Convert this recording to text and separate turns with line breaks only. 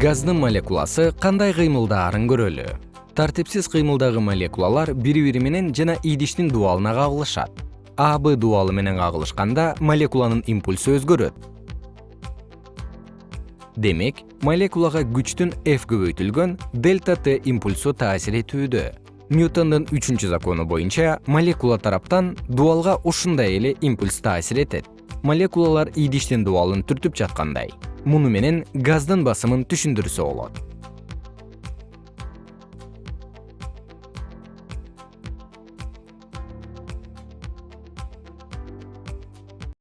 газдын молекуласы кандай кыймылдаарын көрөлү? Тартипсиз кыймылдагы молекулалар бири бири менен жана идиштин дубалына кагылышат. А б дубалы менен кагылышканда молекуланын импульсу өзгөрөт. Демек молекулага күчтүн f көбөйтүлгөн дельта т импульсу таасир этүүдө. Ньютондун үчүнчү закону боюнча молекула тараптан дубалга ушундай эле импульс таасир этет. Молекулалар идиштин дубалын түртүп жаткандай муну менен газдын басымын түшүндүрсө болот